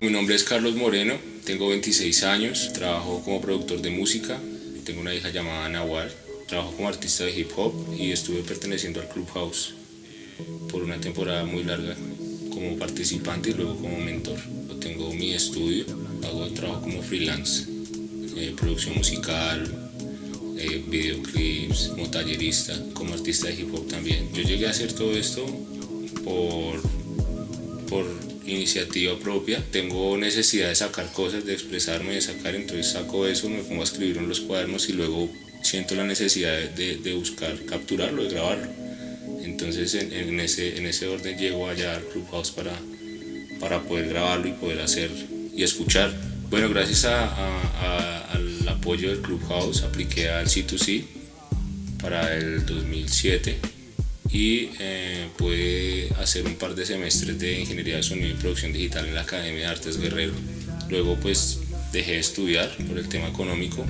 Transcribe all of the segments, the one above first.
mi nombre es Carlos Moreno, tengo 26 años, trabajo como productor de música, tengo una hija llamada Nahual, trabajo como artista de hip hop y estuve perteneciendo al Clubhouse por una temporada muy larga como participante y luego como mentor. Tengo mi estudio, hago trabajo como freelance, eh, producción musical, eh, videoclips, como tallerista, como artista de hip hop también. Yo llegué a hacer todo esto por, por iniciativa propia. Tengo necesidad de sacar cosas, de expresarme, de sacar, entonces saco eso, me pongo a escribir en los cuadernos y luego siento la necesidad de, de buscar capturarlo, de grabarlo. Entonces en, en, ese, en ese orden llego allá al Clubhouse para, para poder grabarlo y poder hacer y escuchar. Bueno, gracias a, a, al apoyo del Clubhouse apliqué al C2C para el 2007 y eh, pude hacer un par de semestres de Ingeniería de Sonido y Producción Digital en la Academia de Artes Guerrero. Luego pues dejé de estudiar por el tema económico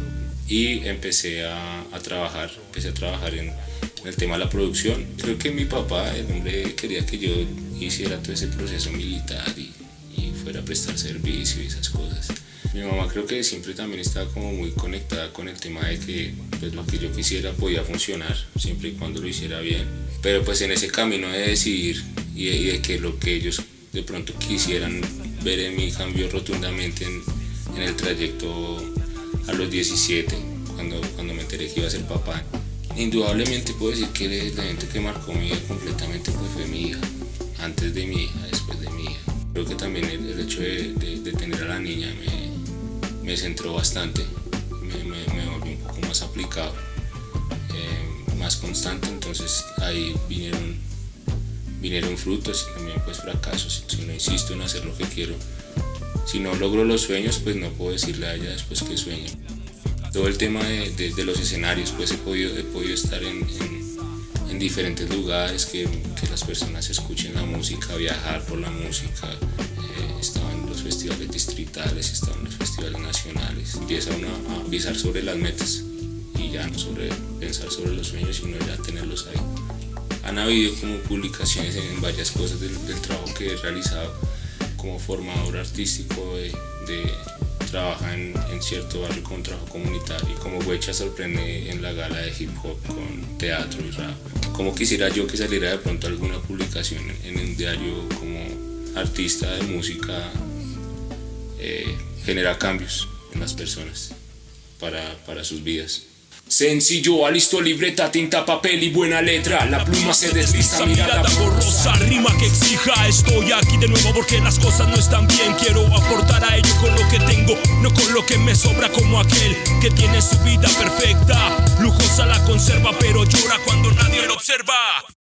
y empecé a, a trabajar, empecé a trabajar en, en, el tema de la producción. Creo que mi papá, el hombre quería que yo hiciera todo ese proceso militar y, y fuera a prestar servicio y esas cosas. Mi mamá creo que siempre también estaba como muy conectada con el tema de que pues, lo que yo quisiera podía funcionar siempre y cuando lo hiciera bien. Pero pues en ese camino de decidir y de, y de que lo que ellos de pronto quisieran ver en mí cambió rotundamente en, el trayecto a los 17, cuando, cuando me enteré que iba a ser papá. Indudablemente puedo decir que el evento que marcó mi vida completamente pues, fue mi hija, antes de mi hija, después de mi hija. Creo que también el, hecho de, de, tener a la niña me, me centró bastante, me, me, me volvió un poco más aplicado, eh, más constante, entonces ahí vinieron, vinieron frutos y también pues fracasos, si no insisto en hacer lo que quiero, si no logro los sueños, pues no puedo decirle a ella después que sueño. Todo el tema de, de, de los escenarios, pues he podido, he podido estar en, en, diferentes lugares, que, que, las personas escuchen la música, viajar por la música. Eh, estaba en los festivales distritales, estaba en los festivales nacionales. Empieza uno a avisar sobre las metas y ya no sobre pensar sobre los sueños, sino ya tenerlos ahí. Han habido como publicaciones en varias cosas del, del trabajo que he realizado como formador artístico de, de trabaja en, en, cierto barrio con trabajo comunitario como Huecha sorprende en la gala de hip hop con teatro y rap. Como quisiera yo que saliera de pronto alguna publicación en, en un diario como artista de música eh, genera cambios en las personas para, para sus vidas. Sencillo, alisto libreta, tinta, papel y buena letra. La pluma se desliza, mirada borrosa Rima que exija, estoy aquí de nuevo porque las cosas no están bien. Quiero aportar a ello con lo que tengo, no con lo que me sobra Como aquel que tiene su vida perfecta. Lujosa la conserva pero llora cuando observar.